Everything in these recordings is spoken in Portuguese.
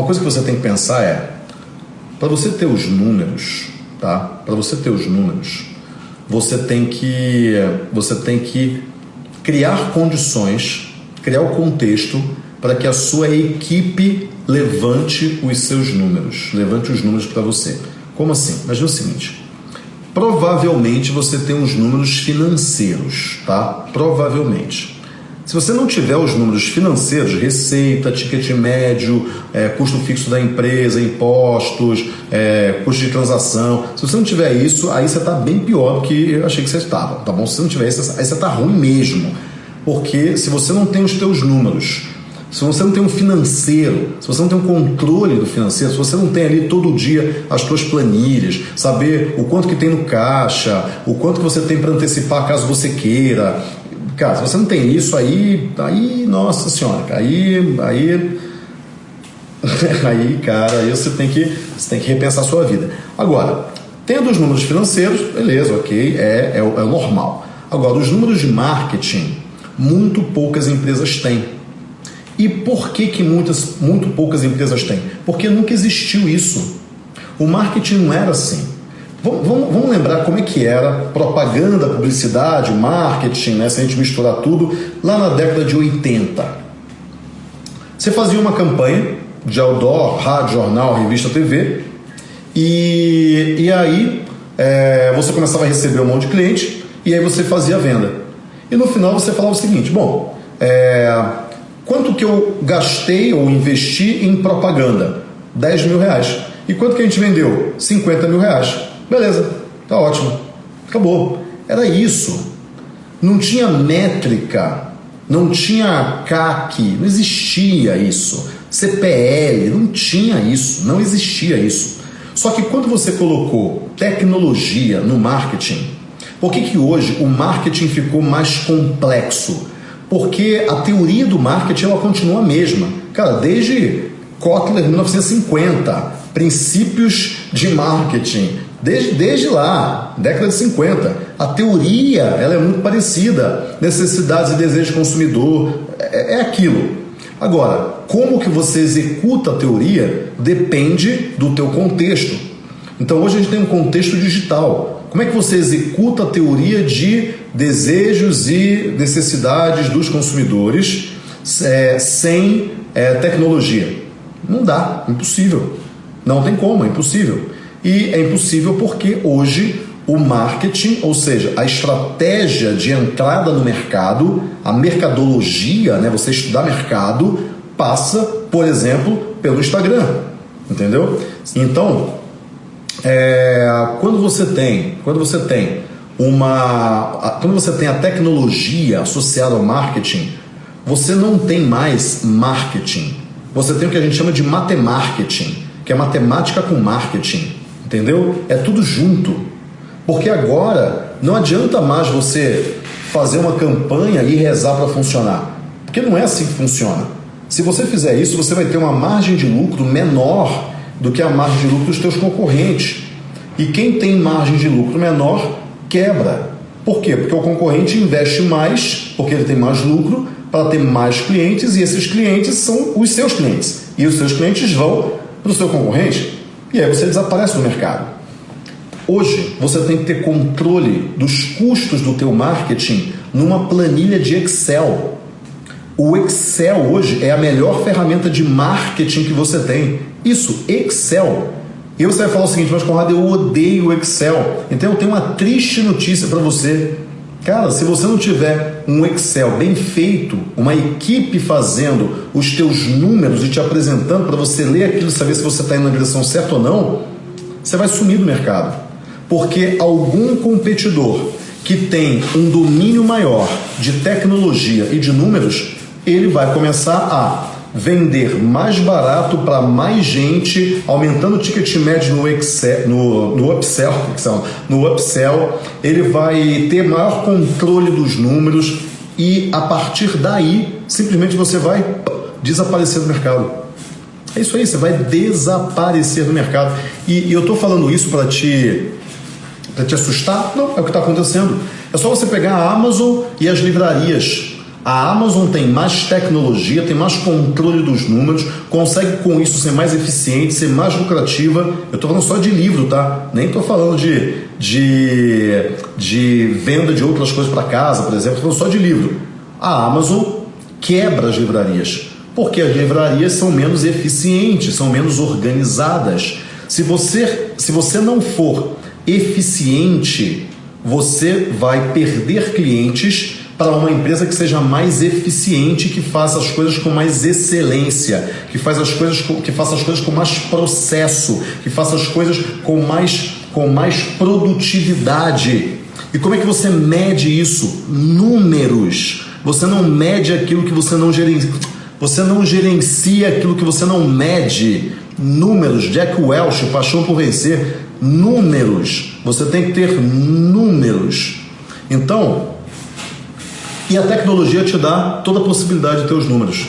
uma coisa que você tem que pensar é, para você ter os números, tá? Para você ter os números, você tem que você tem que criar condições, criar o contexto para que a sua equipe levante os seus números, levante os números para você. Como assim? Imagina o seguinte: provavelmente você tem uns números financeiros, tá? Provavelmente. Se você não tiver os números financeiros, receita, ticket médio, é, custo fixo da empresa, impostos, é, custo de transação, se você não tiver isso, aí você está bem pior do que eu achei que você estava, tá bom? Se você não tiver isso, aí você está ruim mesmo. Porque se você não tem os teus números, se você não tem um financeiro, se você não tem um controle do financeiro, se você não tem ali todo dia as suas planilhas, saber o quanto que tem no caixa, o quanto que você tem para antecipar caso você queira, Cara, se você não tem isso, aí, aí nossa senhora, aí, aí, aí, cara, aí você tem que, você tem que repensar a sua vida. Agora, tendo os números financeiros, beleza, ok, é, é, é normal. Agora, os números de marketing, muito poucas empresas têm. E por que, que muitas, muito poucas empresas têm? Porque nunca existiu isso. O marketing não era assim. Vamos, vamos, vamos, lembrar como é que era propaganda, publicidade, marketing, né? se a gente misturar tudo, lá na década de 80. Você fazia uma campanha de outdoor, rádio, jornal, revista, TV, e, e aí é, você começava a receber um monte de cliente, e aí você fazia a venda. E no final você falava o seguinte: bom, é, quanto que eu gastei ou investi em propaganda? 10 mil reais. E quanto que a gente vendeu? 50 mil reais. Beleza, tá ótimo. Acabou. Era isso. Não tinha métrica, não tinha CAC, não existia isso. CPL, não tinha isso, não existia isso. Só que quando você colocou tecnologia no marketing, por que, que hoje o marketing ficou mais complexo? Porque a teoria do marketing ela continua a mesma. Cara, desde Kotler 1950, princípios de marketing, Desde, desde lá, década de 50, a teoria ela é muito parecida. Necessidades e desejos do consumidor, é, é aquilo. Agora, como que você executa a teoria depende do teu contexto. Então hoje a gente tem um contexto digital. Como é que você executa a teoria de desejos e necessidades dos consumidores é, sem é, tecnologia? Não dá, impossível. Não tem como, é impossível. E é impossível porque hoje o marketing, ou seja, a estratégia de entrada no mercado, a mercadologia, né, você estudar mercado, passa, por exemplo, pelo Instagram, entendeu? Então, é, quando você tem, quando você tem uma, quando você tem a tecnologia associada ao marketing, você não tem mais marketing. Você tem o que a gente chama de matemarketing, que é matemática com marketing. Entendeu? É tudo junto. Porque agora não adianta mais você fazer uma campanha e rezar para funcionar. Porque não é assim que funciona. Se você fizer isso, você vai ter uma margem de lucro menor do que a margem de lucro dos teus concorrentes. E quem tem margem de lucro menor quebra. Por quê? Porque o concorrente investe mais, porque ele tem mais lucro, para ter mais clientes, e esses clientes são os seus clientes. E os seus clientes vão para o seu concorrente. E aí você desaparece do mercado. Hoje você tem que ter controle dos custos do teu marketing numa planilha de Excel. O Excel hoje é a melhor ferramenta de marketing que você tem. Isso, Excel. E você vai falar o seguinte, mas Conrado, eu odeio o Excel. Então eu tenho uma triste notícia para você. Cara, se você não tiver um Excel bem feito, uma equipe fazendo os teus números e te apresentando para você ler aquilo e saber se você está indo na direção certa ou não, você vai sumir do mercado. Porque algum competidor que tem um domínio maior de tecnologia e de números, ele vai começar a vender mais barato para mais gente, aumentando o ticket médio no, Excel, no, no upsell, no upsell, ele vai ter maior controle dos números e a partir daí simplesmente você vai desaparecer do mercado. É isso aí, você vai desaparecer do mercado. E, e eu estou falando isso para te para te assustar? Não, é o que está acontecendo. É só você pegar a Amazon e as livrarias A Amazon tem mais tecnologia, tem mais controle dos números, consegue com isso ser mais eficiente, ser mais lucrativa. Eu estou falando só de livro, tá? Nem estou falando de, de, de venda de outras coisas para casa, por exemplo. Estou falando só de livro. A Amazon quebra as livrarias, porque as livrarias são menos eficientes, são menos organizadas. Se você, se você não for eficiente, você vai perder clientes para uma empresa que seja mais eficiente, que faça as coisas com mais excelência, que faça as coisas com, que faça as coisas com mais processo, que faça as coisas com mais, com mais produtividade. E como é que você mede isso? Números. Você não mede aquilo que você não gerencia. Você não gerencia aquilo que você não mede. Números. Jack Welch, Paixão por Vencer. Números. Você tem que ter números. Então, e a tecnologia te dá toda a possibilidade de ter os números.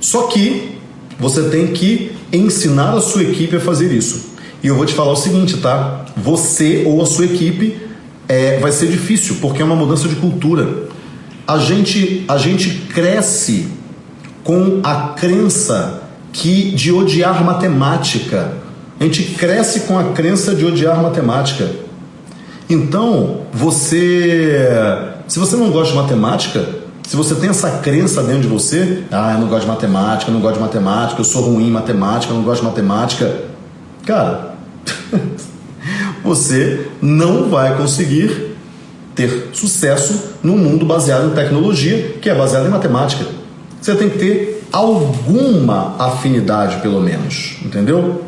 Só que você tem que ensinar a sua equipe a fazer isso. E eu vou te falar o seguinte, tá? Você ou a sua equipe é, vai ser difícil, porque é uma mudança de cultura. A gente, a gente cresce com a crença que de odiar matemática. A gente cresce com a crença de odiar matemática. Então, você se você não gosta de matemática, se você tem essa crença dentro de você, ah, eu não gosto de matemática, eu não gosto de matemática, eu sou ruim em matemática, eu não gosto de matemática, cara, você não vai conseguir ter sucesso num mundo baseado em tecnologia, que é baseado em matemática. Você tem que ter alguma afinidade, pelo menos, entendeu?